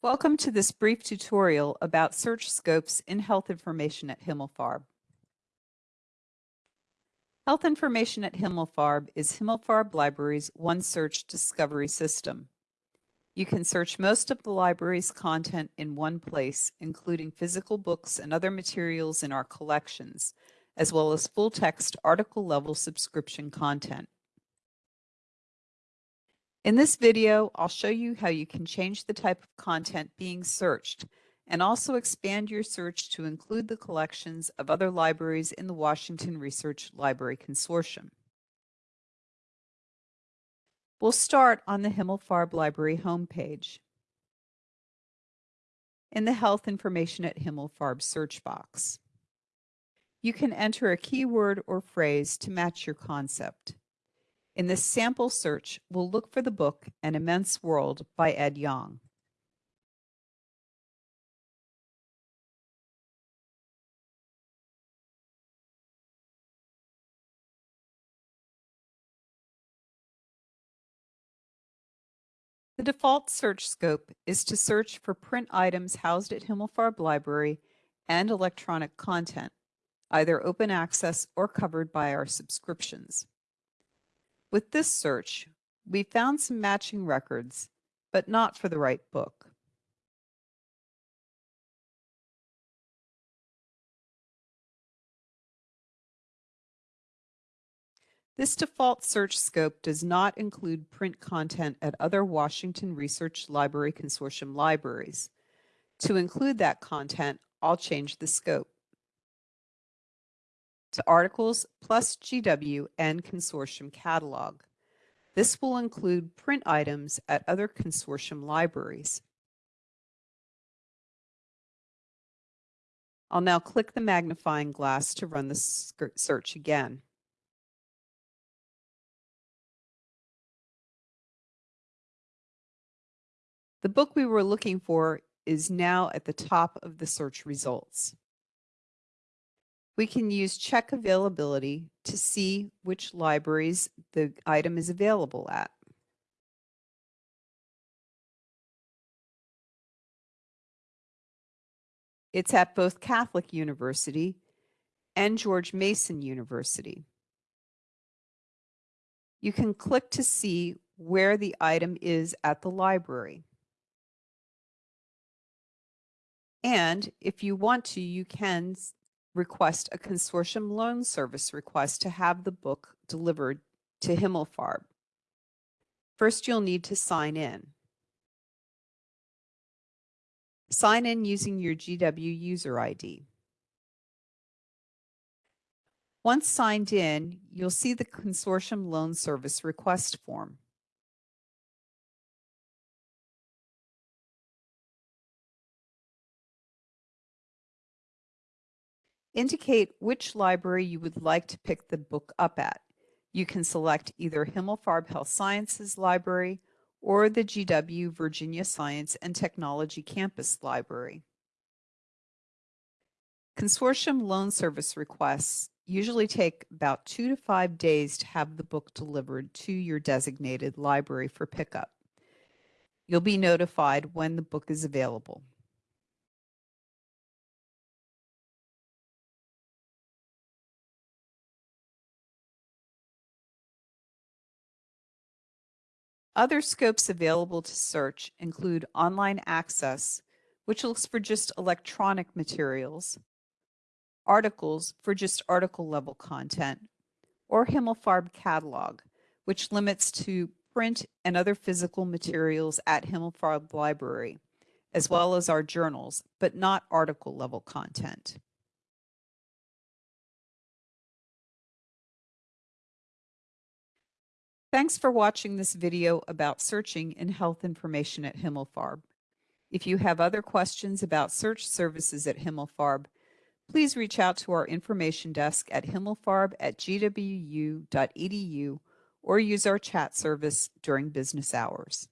Welcome to this brief tutorial about search scopes in health information at Himmelfarb. Health information at Himmelfarb is Himmelfarb Library's OneSearch discovery system. You can search most of the library's content in one place, including physical books and other materials in our collections, as well as full-text article-level subscription content. In this video, I'll show you how you can change the type of content being searched and also expand your search to include the collections of other libraries in the Washington Research Library Consortium. We'll start on the Himmelfarb Library homepage. In the Health Information at Himmelfarb search box, you can enter a keyword or phrase to match your concept. In this sample search, we'll look for the book An Immense World by Ed Yong. The default search scope is to search for print items housed at Himmelfarb Library and electronic content, either open access or covered by our subscriptions. With this search, we found some matching records, but not for the right book. This default search scope does not include print content at other Washington Research Library Consortium libraries. To include that content, I'll change the scope to articles plus GW and consortium catalog. This will include print items at other consortium libraries. I'll now click the magnifying glass to run the search again. The book we were looking for is now at the top of the search results. We can use check availability to see which libraries the item is available at. It's at both Catholic University and George Mason University. You can click to see where the item is at the library. And if you want to, you can request a consortium loan service request to have the book delivered to Himmelfarb. First, you'll need to sign in. Sign in using your GW user ID. Once signed in, you'll see the consortium loan service request form. Indicate which library you would like to pick the book up at. You can select either Himmelfarb Health Sciences Library or the GW Virginia Science and Technology Campus Library. Consortium loan service requests usually take about two to five days to have the book delivered to your designated library for pickup. You'll be notified when the book is available. Other scopes available to search include online access, which looks for just electronic materials, articles for just article level content, or Himmelfarb catalog, which limits to print and other physical materials at Himmelfarb Library, as well as our journals, but not article level content. Thanks for watching this video about searching in health information at Himmelfarb. If you have other questions about search services at Himmelfarb, please reach out to our information desk at himmelfarb at gwu.edu or use our chat service during business hours.